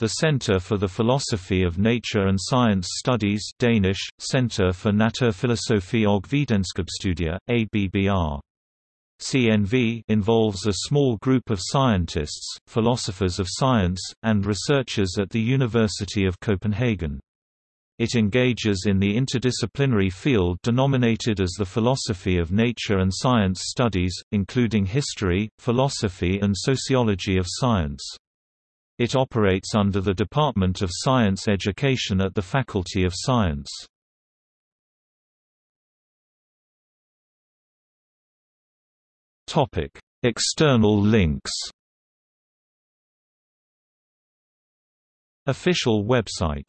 The Center for the Philosophy of Nature and Science Studies Danish, Center for Naturfilosofi og Videnskabsstudier, ABBR. CNV involves a small group of scientists, philosophers of science, and researchers at the University of Copenhagen. It engages in the interdisciplinary field denominated as the philosophy of nature and science studies, including history, philosophy and sociology of science. It operates under the Department of Science Education at the Faculty of Science. External links Official website